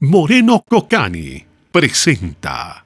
Moreno Cocani presenta.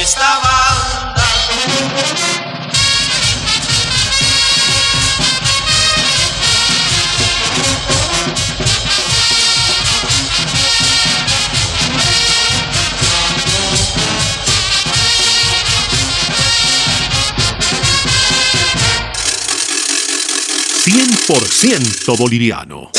Esta banda. Cien por ciento boliviano.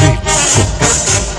Rico.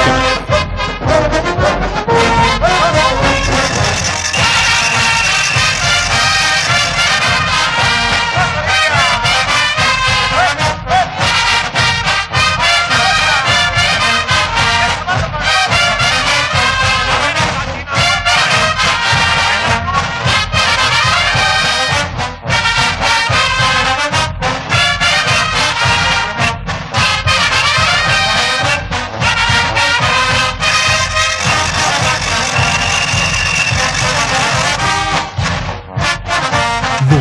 Moreno Cocani.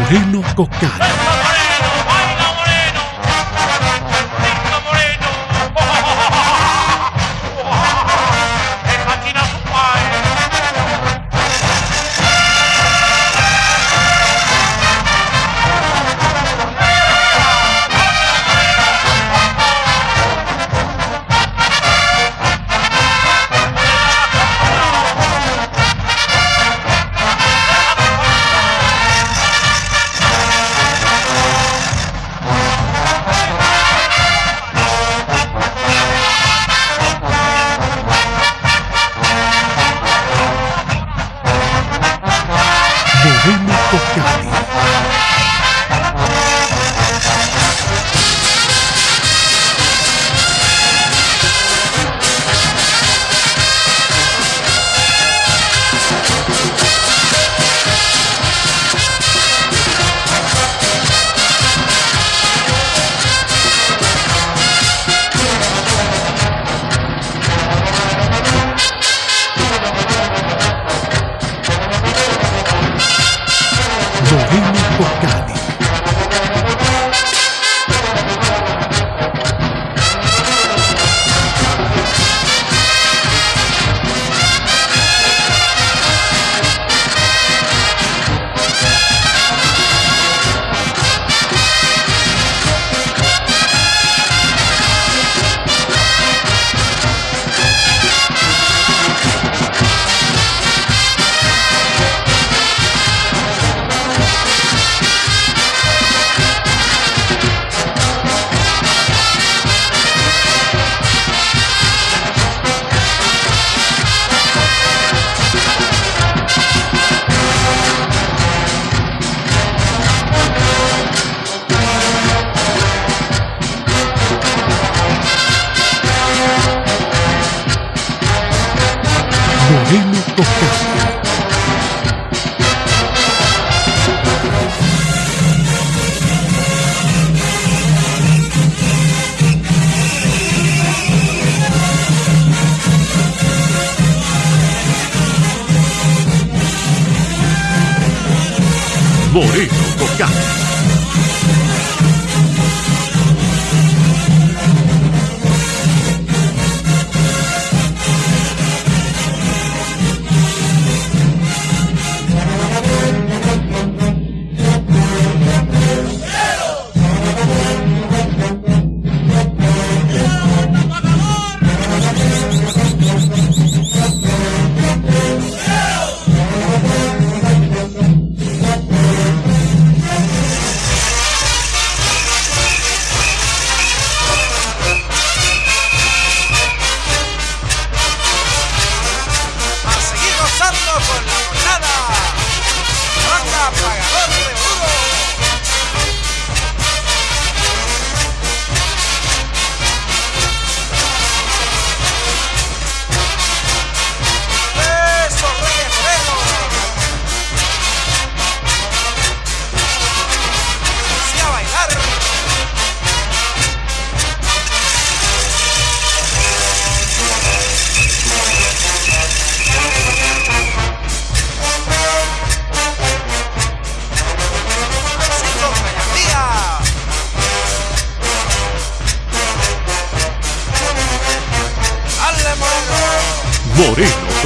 Moreno Cocani. 法律的国家。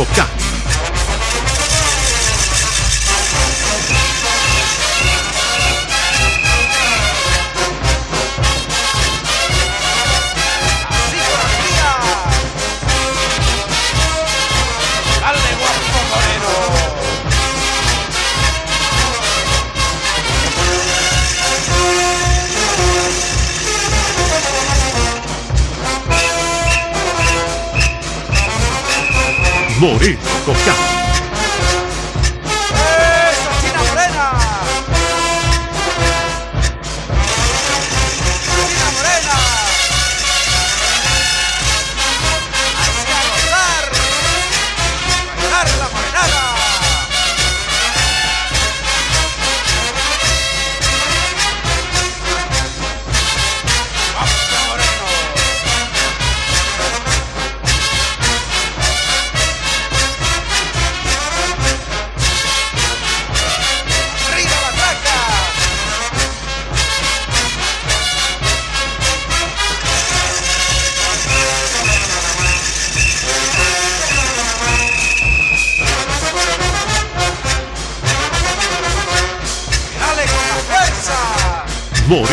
곱다 努力攻下。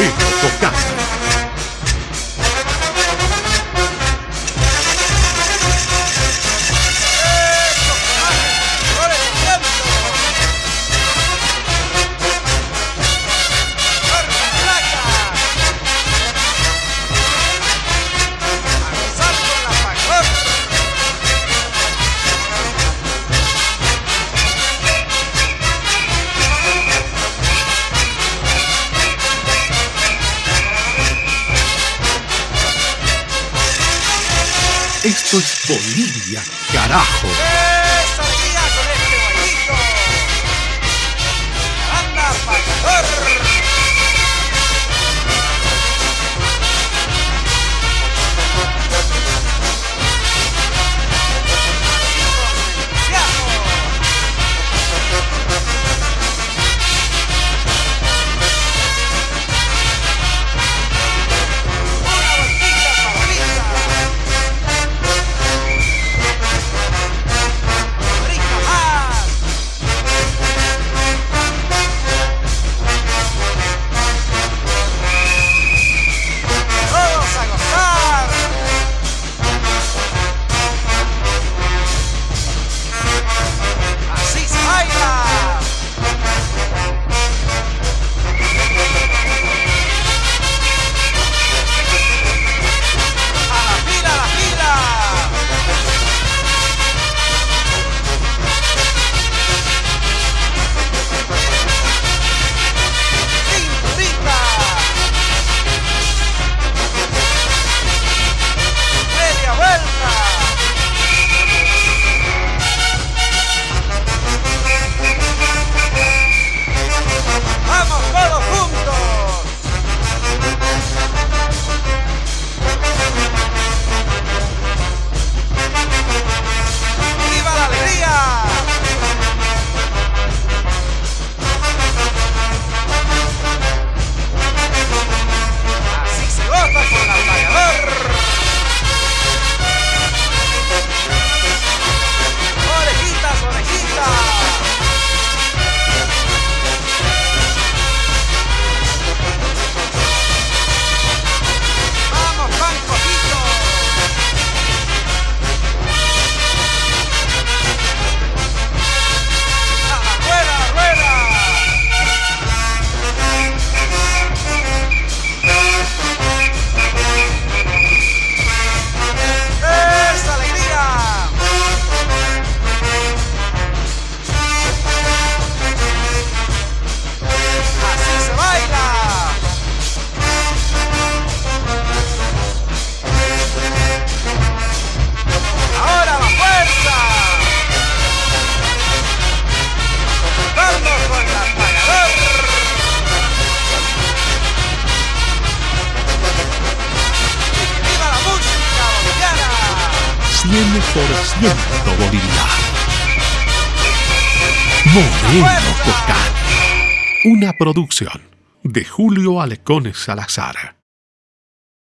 Vino tu. Bolivia, carajo. ¡Eso, con este Anda, 100% Bolivia. Moreno Cocán. Una producción de Julio Alecones Salazar.